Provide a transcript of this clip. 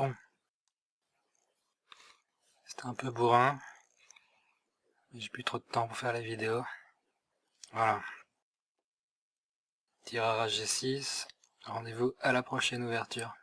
Bon. C'était un peu bourrin. J'ai plus trop de temps pour faire les vidéos. Voilà. Tirage G6. Rendez-vous à la prochaine ouverture.